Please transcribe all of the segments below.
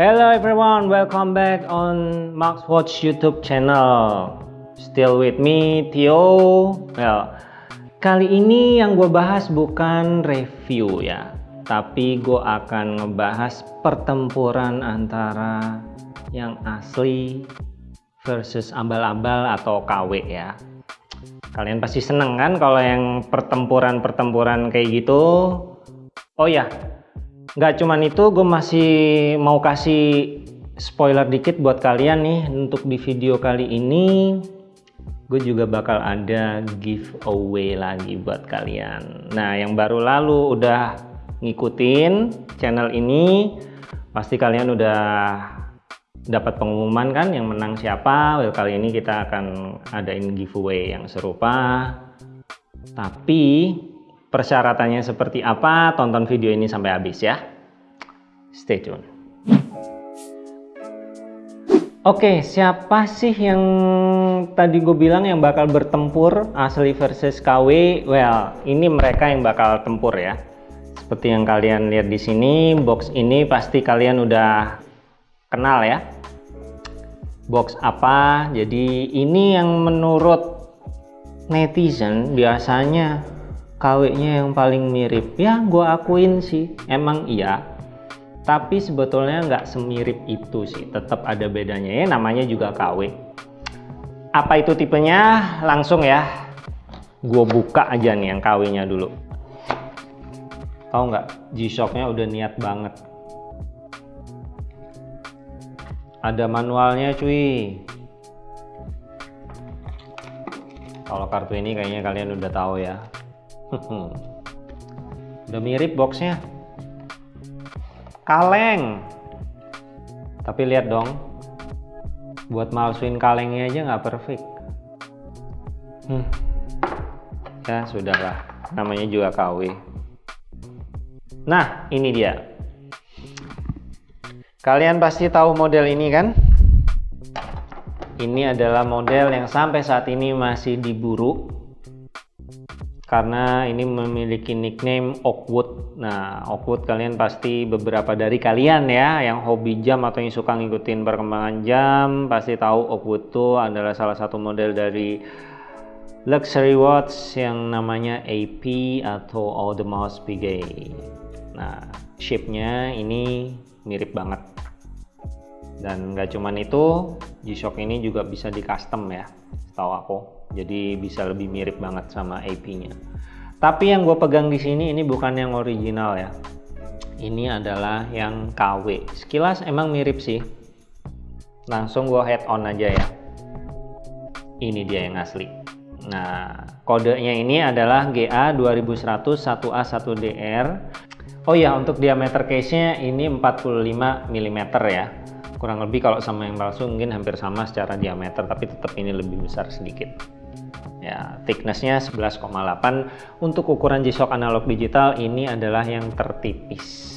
Hello everyone, welcome back on Max Watch YouTube channel. Still with me, Theo. Well, kali ini yang gue bahas bukan review ya, tapi gue akan ngebahas pertempuran antara yang asli versus ambal-ambal atau KW ya. Kalian pasti seneng kan kalau yang pertempuran-pertempuran kayak gitu. Oh ya, nggak cuman itu gue masih mau kasih spoiler dikit buat kalian nih. Untuk di video kali ini gue juga bakal ada giveaway lagi buat kalian. Nah yang baru lalu udah ngikutin channel ini pasti kalian udah dapat pengumuman kan yang menang siapa. Well kali ini kita akan adain giveaway yang serupa. Tapi Persyaratannya seperti apa? Tonton video ini sampai habis ya. Stay tune. Oke, siapa sih yang tadi gue bilang yang bakal bertempur asli versus KW? Well, ini mereka yang bakal tempur ya. Seperti yang kalian lihat di sini, box ini pasti kalian udah kenal ya. Box apa? Jadi ini yang menurut netizen biasanya KW-nya yang paling mirip. Ya gue akuin sih. Emang iya. Tapi sebetulnya nggak semirip itu sih. Tetap ada bedanya. Ya namanya juga KW apa itu tipenya? Langsung ya. Gue buka aja nih yang KW nya dulu. Tau nggak? G-Shock-nya udah niat banget. Ada manualnya cuy. Kalau kartu ini kayaknya kalian udah tahu ya udah mirip boxnya. Kaleng. Tapi lihat dong. Buat malsuin kalengnya aja nggak perfect. Hmm. ya sudahlah. Namanya juga KW nah ini dia. Kalian pasti tahu model ini kan? Ini adalah model yang sampai saat ini masih diburu karena ini memiliki nickname Oakwood. Nah, Oakwood kalian pasti beberapa dari kalian ya yang hobi jam atau yang suka ngikutin perkembangan jam pasti tahu Oakwood itu adalah salah satu model dari luxury watch yang namanya AP atau Audemars Piguet. Nah, shape-nya ini mirip banget. Dan nggak cuman itu, G-Shock ini juga bisa di custom ya, setahu aku jadi bisa lebih mirip banget sama AP-nya. Tapi yang gue pegang di sini ini bukan yang original ya. Ini adalah yang KW. Sekilas emang mirip sih. Langsung gue head on aja ya. Ini dia yang asli. Nah, kodenya ini adalah GA 2100 1A1DR. Oh ya, untuk diameter case-nya ini 45 mm ya. Kurang lebih kalau sama yang palsu mungkin hampir sama secara diameter, tapi tetap ini lebih besar sedikit ya thicknessnya 11,8 untuk ukuran G-Shock analog digital ini adalah yang tertipis.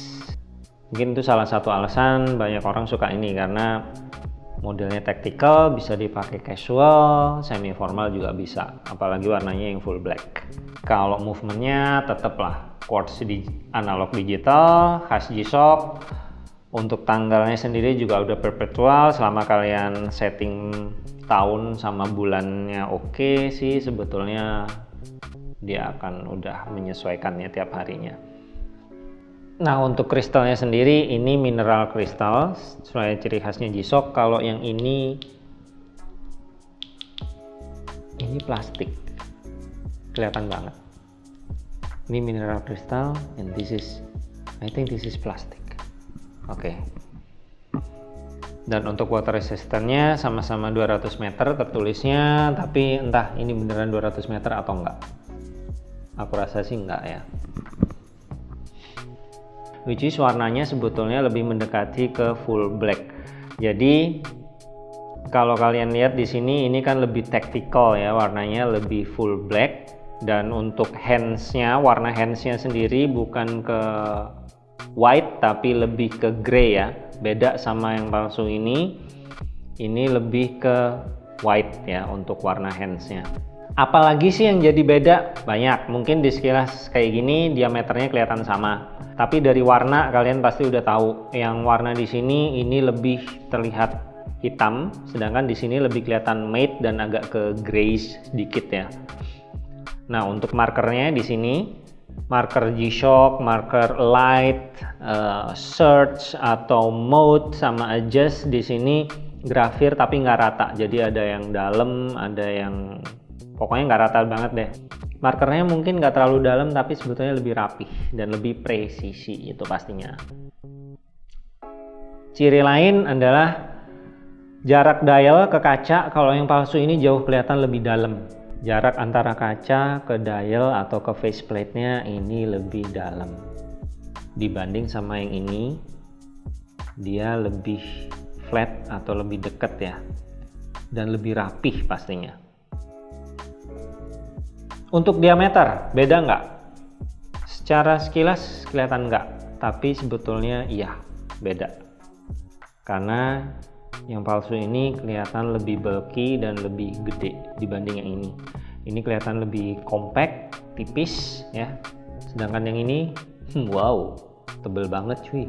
Mungkin itu salah satu alasan banyak orang suka ini karena modelnya tactical bisa dipakai casual semi formal juga bisa. Apalagi warnanya yang full black. Kalau movementnya tetaplah quartz di analog digital khas G-Shock untuk tanggalnya sendiri juga udah perpetual selama kalian setting tahun sama bulannya oke okay sih sebetulnya dia akan udah menyesuaikannya tiap harinya. Nah untuk kristalnya sendiri ini mineral kristal sesuai ciri khasnya G-Shock. Kalau yang ini ini plastik. Kelihatan banget. Ini mineral kristal and this is I think this is plastic oke. Dan untuk water resistannya sama-sama 200 meter tertulisnya tapi entah ini beneran 200 meter atau enggak. Aku rasa sih enggak ya. Which is warnanya sebetulnya lebih mendekati ke full black. Jadi kalau kalian lihat di sini ini kan lebih tactical ya warnanya lebih full black. Dan untuk handsnya warna handsnya sendiri bukan ke white tapi lebih ke grey ya beda sama yang palsu ini ini lebih ke white ya untuk warna handsnya Apalagi sih yang jadi beda? Banyak. Mungkin di sekilas kayak gini diameternya kelihatan sama. Tapi dari warna kalian pasti udah tahu. Yang warna di sini ini lebih terlihat hitam, sedangkan di sini lebih kelihatan matte dan agak ke grayish sedikit ya. Nah, untuk markernya di sini marker G-Shock, marker light, uh, search atau mode sama adjust. Di sini grafir tapi nggak rata. Jadi ada yang dalam, ada yang pokoknya nggak rata banget deh. Markernya mungkin nggak terlalu dalam tapi sebetulnya lebih rapih dan lebih presisi itu pastinya. Ciri lain adalah jarak dial ke kaca. Kalau yang palsu ini jauh kelihatan lebih dalam jarak antara kaca ke dial atau ke faceplate nya ini lebih dalam dibanding sama yang ini dia lebih flat atau lebih dekat ya dan lebih rapih pastinya untuk diameter, beda nggak? Secara sekilas kelihatan nggak, tapi sebetulnya iya, beda. Karena yang palsu ini kelihatan lebih bulky dan lebih gede dibanding yang ini. Ini kelihatan lebih compact, tipis ya. Sedangkan yang ini, hmm, wow, tebel banget cuy.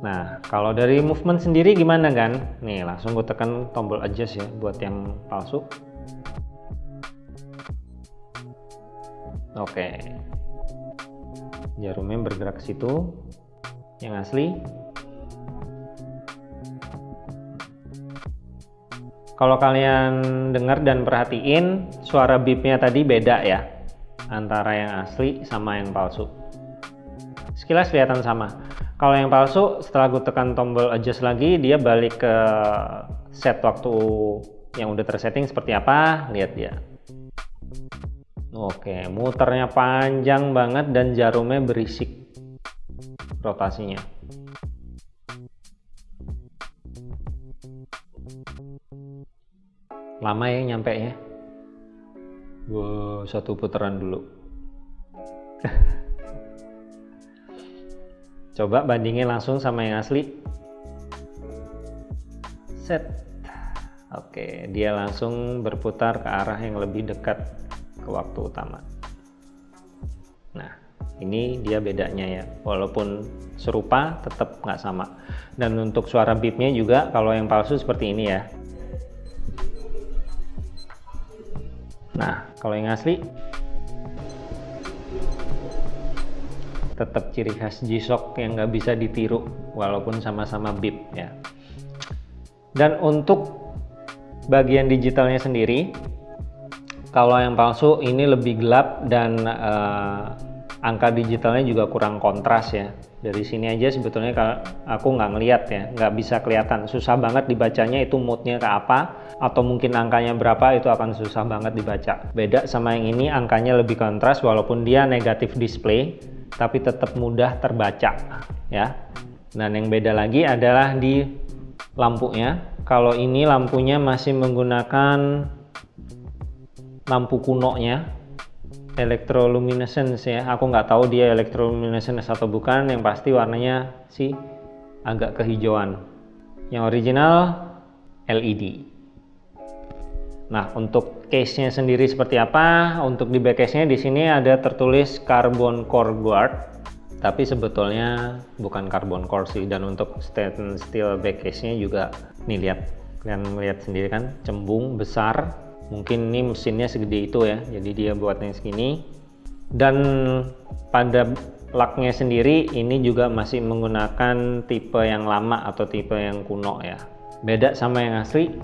Nah, kalau dari movement sendiri gimana kan? Nih, langsung gue tekan tombol adjust ya buat yang palsu. oke jarumnya bergerak ke situ yang asli kalau kalian dengar dan perhatiin suara bipnya tadi beda ya antara yang asli sama yang palsu. Sekilas kelihatan sama. Kalau yang palsu setelah gue tekan tombol adjust lagi dia balik ke set waktu yang udah tersetting seperti apa lihat dia. Oke, muternya panjang banget dan jarumnya berisik rotasinya. Lama ya nyampe ya. Wow, satu putaran dulu. Coba bandingin langsung sama yang asli. Set. Oke, dia langsung berputar ke arah yang lebih dekat ke waktu utama nah ini dia bedanya ya walaupun serupa tetap nggak sama dan untuk suara beepnya juga kalau yang palsu seperti ini ya nah kalau yang asli? Tetap ciri khas G-Shock yang nggak bisa ditiru walaupun sama-sama beep ya. Dan untuk bagian digitalnya sendiri kalau yang palsu ini lebih gelap dan uh, angka digitalnya juga kurang kontras ya. Dari sini aja sebetulnya aku nggak ngeliat ya nggak bisa kelihatan. Susah banget dibacanya itu moodnya ke apa atau mungkin angkanya berapa itu akan susah banget dibaca. Beda sama yang ini angkanya lebih kontras walaupun dia negatif display tapi tetap mudah terbaca ya. Dan yang beda lagi adalah di lampunya. Kalau ini lampunya masih menggunakan lampu kunonya electroluminescence ya. Aku nggak tahu dia electroluminescence atau bukan. Yang pasti warnanya sih agak kehijauan. Yang original LED nah untuk case nya sendiri seperti apa? Untuk di back case nya di sini ada tertulis carbon core guard. Tapi sebetulnya bukan carbon core sih. Dan untuk stainless steel back case nya juga nih lihat. Kalian melihat sendiri kan? Cembung besar mungkin ini mesinnya segede itu ya jadi dia buatnya segini. Dan pada laknya sendiri ini juga masih menggunakan tipe yang lama atau tipe yang kuno ya. Beda sama yang asli.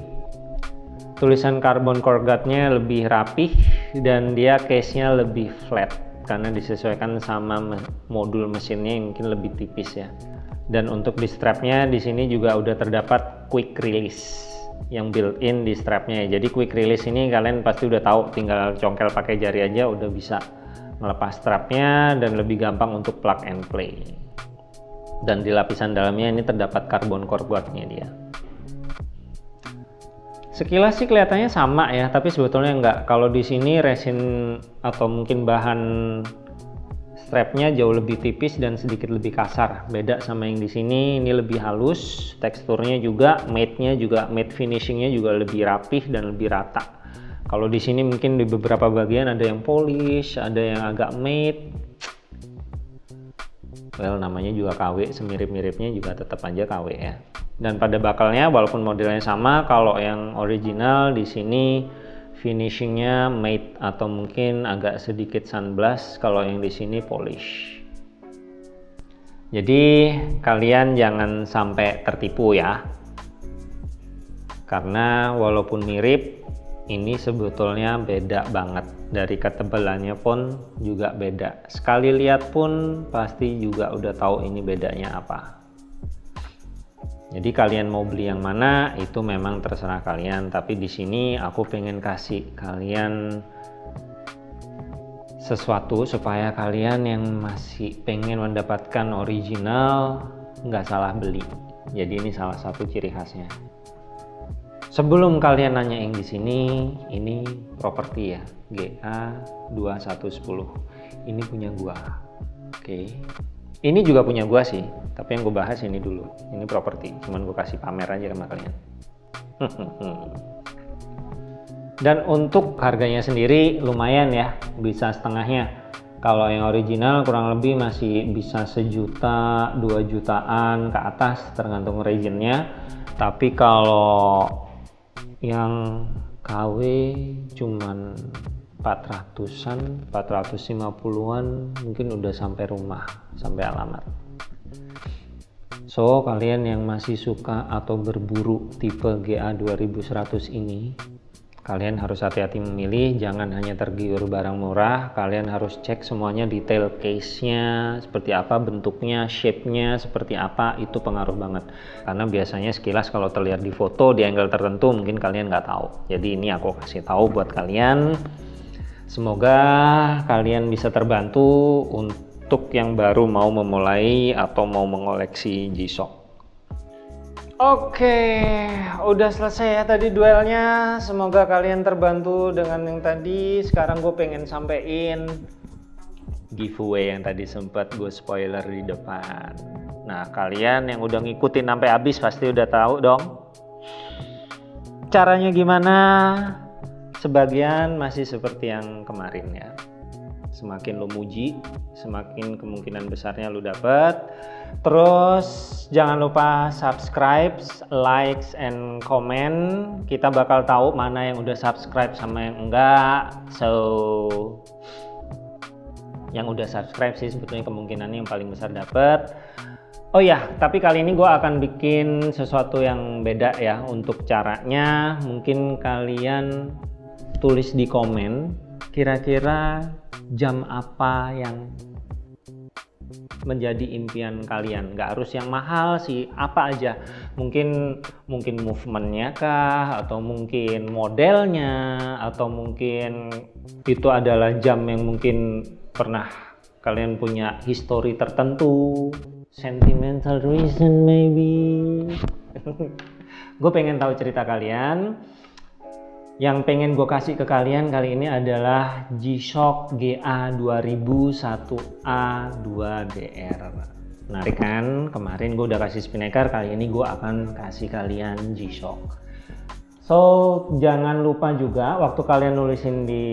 Tulisan carbon core guardnya lebih rapih dan dia case nya lebih flat karena disesuaikan sama modul mesinnya yang mungkin lebih tipis ya. Dan untuk di strapnya di sini juga udah terdapat quick release yang built-in di strapnya. Jadi quick release ini kalian pasti udah tahu tinggal congkel pakai jari aja udah bisa melepas strapnya dan lebih gampang untuk plug and play. Dan di lapisan dalamnya ini terdapat carbon core guardnya dia. Sekilas sih kelihatannya sama ya tapi sebetulnya enggak. Kalau di sini resin atau mungkin bahan strapnya jauh lebih tipis dan sedikit lebih kasar. Beda sama yang di sini ini lebih halus teksturnya juga matte nya juga matte finishingnya juga lebih rapih dan lebih rata. Kalau di sini mungkin di beberapa bagian ada yang polish ada yang agak matte well namanya juga KW semirip-miripnya juga tetap aja KW ya. Dan pada bakalnya walaupun modelnya sama kalau yang original di sini finishingnya matte atau mungkin agak sedikit sunblast kalau yang di sini polish. Jadi kalian jangan sampai tertipu ya. Karena walaupun mirip ini sebetulnya beda banget. Dari ketebalannya pun juga beda. Sekali lihat pun pasti juga udah tahu ini bedanya apa jadi kalian mau beli yang mana itu memang terserah kalian tapi di sini aku pengen kasih kalian sesuatu supaya kalian yang masih pengen mendapatkan original nggak salah beli jadi ini salah satu ciri khasnya Sebelum kalian nanya yang di sini, ini properti ya, GA 2110. Ini punya gua. Oke. Ini juga punya gua sih, tapi yang gue bahas ini dulu. Ini properti, cuman gue kasih pamer aja sama kalian. Dan untuk harganya sendiri lumayan ya, bisa setengahnya. Kalau yang original kurang lebih masih bisa sejuta, dua jutaan ke atas tergantung regionnya. Tapi kalau yang KW cuman 400an 450an mungkin udah sampai rumah sampai alamat. So kalian yang masih suka atau berburu tipe GA 2100 ini kalian harus hati-hati memilih jangan hanya tergiur barang murah kalian harus cek semuanya detail case-nya seperti apa bentuknya shape-nya seperti apa itu pengaruh banget. Karena biasanya sekilas kalau terlihat di foto di angle tertentu mungkin kalian nggak tahu. Jadi ini aku kasih tahu buat kalian semoga kalian bisa terbantu untuk yang baru mau memulai atau mau mengoleksi G-Shock Oke, udah selesai ya tadi duelnya. Semoga kalian terbantu dengan yang tadi. Sekarang gue pengen sampein giveaway yang tadi sempat gue spoiler di depan. Nah, kalian yang udah ngikutin sampai habis pasti udah tahu dong. Caranya gimana? Sebagian masih seperti yang kemarin ya. Semakin lo muji semakin kemungkinan besarnya lo dapet. Terus jangan lupa subscribe likes and comment kita bakal tahu mana yang udah subscribe sama yang enggak. So yang udah subscribe sih sebetulnya kemungkinannya yang paling besar dapet. Oh ya, tapi kali ini gue akan bikin sesuatu yang beda ya untuk caranya. Mungkin kalian tulis di komen kira-kira jam apa yang menjadi impian kalian? Nggak harus yang mahal sih apa aja. Mungkin mungkin movementnya kah atau mungkin modelnya atau mungkin itu adalah jam yang mungkin pernah kalian punya history tertentu. Sentimental reason maybe. Gue pengen tahu cerita kalian yang pengen gue kasih ke kalian kali ini adalah G-Shock GA2001A2DR menarik kan? Kemarin gue udah kasih spinnaker kali ini gue akan kasih kalian G-Shock. So jangan lupa juga waktu kalian nulisin di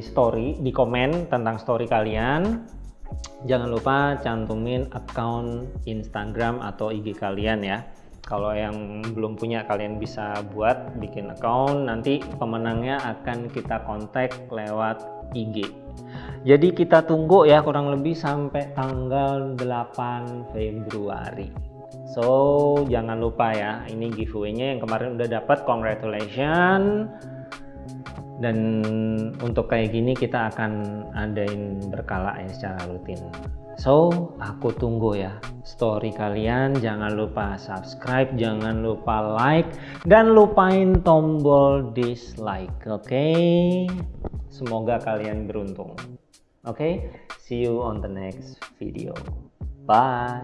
story di komen tentang story kalian jangan lupa cantumin account Instagram atau IG kalian ya kalau yang belum punya kalian bisa buat bikin account. Nanti pemenangnya akan kita kontak lewat IG jadi kita tunggu ya kurang lebih sampai tanggal 8 Februari. So jangan lupa ya ini giveaway-nya yang kemarin udah dapat. Congratulations. Dan untuk kayak gini kita akan adain berkala ya secara rutin So, aku tunggu ya story kalian. Jangan lupa subscribe, jangan lupa like, dan lupain tombol dislike, oke? Okay? Semoga kalian beruntung. Oke, okay? see you on the next video. Bye!